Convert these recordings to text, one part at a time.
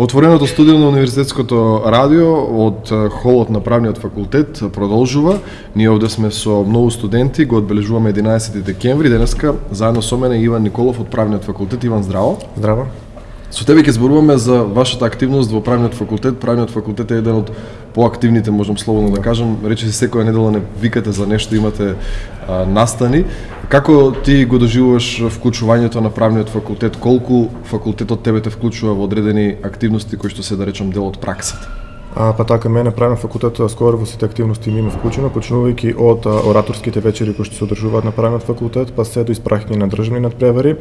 Отвореното студио на Универзитетското радио од холот на правниот факултет продолжува. Ние овде сме со многу студенти, го одбележуваме 11 декември. Денеска заедно со мене Иван Николов од правниот факултет. Иван, здраво. Здраво. Со тебе ќе зборуваме за вашата активност во правниот факултет. Правниот факултет е еден од поактивните, можам слободно да кажам. Рече се секоја недела не викате за нешто, имате а, настани. Како ти го доживуваш вклучувањето на правниот факултет? Колку факултетот тебе те вклучува во одредени активности кои што се да речам дел од праксата? А, па така, мене правен факултет скоро во сите активности ми има вклучено, почнувајќи од а, ораторските вечери кои што се одржуваат на правен факултет, па се до испраќање на државни надпревари.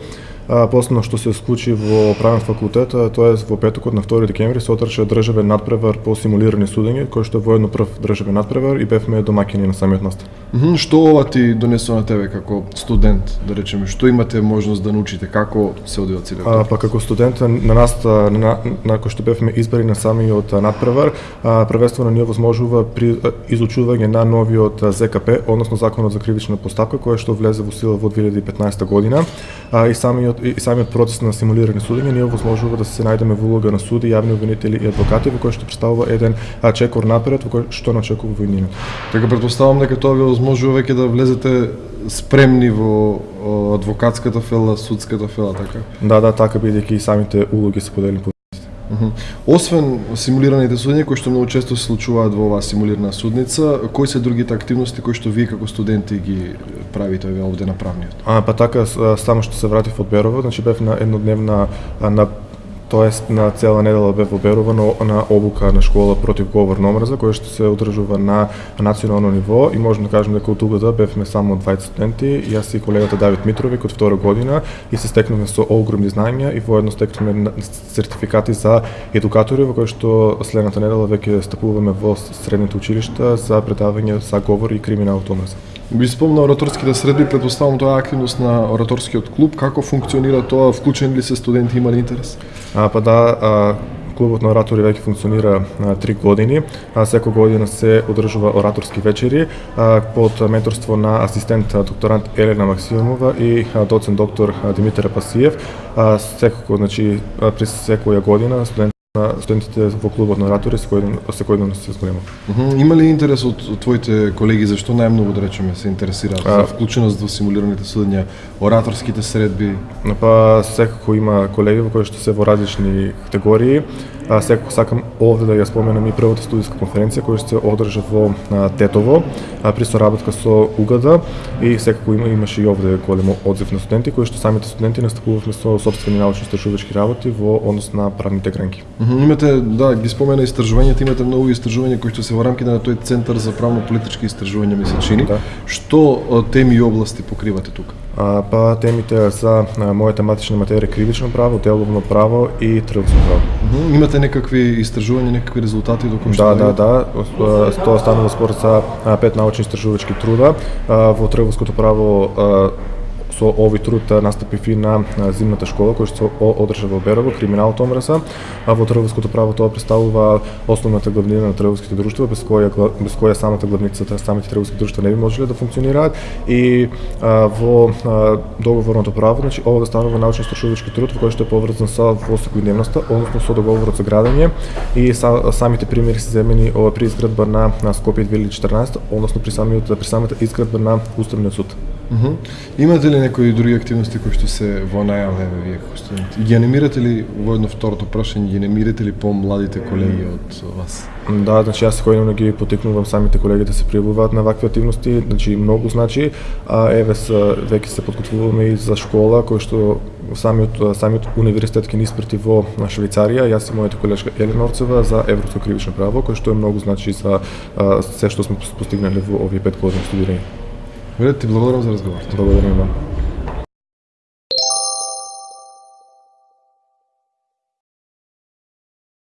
А, последно што се склучи во правен факултет, тоа е во петокот на 2 декември се одржа државен надпревар по симулирани судење, кој што е воедно прв државен надпревар и бевме домаќини на самиот настан. Mm -hmm. Што ова ти донесува на тебе како студент, да речеме, што имате можност да научите, како се одвива целиот? А, па како студент на нас на, на, на кој што бевме избрани на самиот надпревар, првенствено ни овозможува при изучување на новиот ЗКП, односно Законот за кривична постапка, кој што влезе во сила во 2015 година, а, и самиот и самиот процес на симулирани судење ни овозможува да се најдеме во улога на суди, јавни обвинители и адвокати, во кој што представува еден чекор напред, во кој што начекува војнината. Така предпоставам дека тоа ви овозможува веќе да влезете спремни во адвокатската фела, судската фела, така? Да, да, така бидејќи и самите улоги се поделени по Освен симулираните судења кои што многу често се случуваат во оваа симулирана судница, кои се другите активности кои што вие како студенти ги правите овде на правниот? А па така само што се вратив од Берово, значи бев на еднодневна на Тоест на цела недела бе воберувано на обука на школа против говор на омраза, која што се одржува на национално ниво и можеме да кажеме дека од угода бевме само 20 студенти, јас и колегата Давид Митровик од втора година и се стекнувме со огромни знања и воедно стекнувме сертификати за едукатори во кои што следната недела веќе стапуваме во средните училишта за предавање за говор и криминал од омраза. Би спомнал ораторските средби, предпоставам тоа активност на ораторскиот клуб, како функционира тоа, вклучени ли се студенти, имали интерес? А, па да, а, клубот на оратори веќе функционира а, три години. А, секој година се одржува ораторски вечери а, под менторство на асистент докторант Елена Максимова и а, доцент доктор Димитар Пасиев. А, секој, значи, при секоја година студент на студентите во клубот на оратори секојден секојден се зголема. Uh -huh. Има ли интерес од твоите колеги зашто најмногу да речеме се интересираат за вклученост во симулираните судења, ораторските средби? Па секако има колеги во кои што се во различни категории А, секако сакам овде да ја споменам и првата студиска конференција која се одржа во а, Тетово а, при соработка со УГД и секако има, имаше и овде голем одзив на студенти кои што самите студенти настапувавме со собствени научно истражувачки работи во однос на правните гранки. Имате да ги спомена истражувањата, имате многу истражувања кои што се во рамките на тој центар за правно-политички истражувања ми се чини. Да. Што теми и области покривате тука? Па темите за мојата матична материја кривично право, деловно право и трговско право. Mm -hmm. Имате некакви истражувања, некакви резултати до кои Да, да, да. Тоа станува според за пет научни истражувачки труда во трговското право со овој труд настапив и на зимната школа која што се одржа во Берово, криминалот омраса, а во трговското право тоа представува основната главнина на трговските друштва без која без која самата главница самите трговски друштва не би можеле да функционираат и а, во а, договорното право, значи ова да станува научно истражувачки труд во кој што е поврзан со во секојдневноста, односно со договорот за градење и са, самите примери се земени ова при изградба на, на Скопје 2014, односно при самиот при самата изградба на Уставниот суд. Mm -hmm. Имате ли некои други активности кои што се во најаве вие како студенти? Ги анимирате ли во едно второто прашање, ги анимирате ли помладите колеги од вас? Да, значи јас секојдневно ги потикнувам самите колеги да се пријавуваат на вакви активности, значи многу значи, а еве се веќе се подготвуваме и за школа кој што самиот самиот универзитет ќе ни испрати во Швајцарија, јас и мојата колешка Елена Орцева за европско кривично право, кој што е многу значи за а, се што сме постигнале во овие пет години студирање. Говорят, ты благодарен за разговор. Благодарю вам.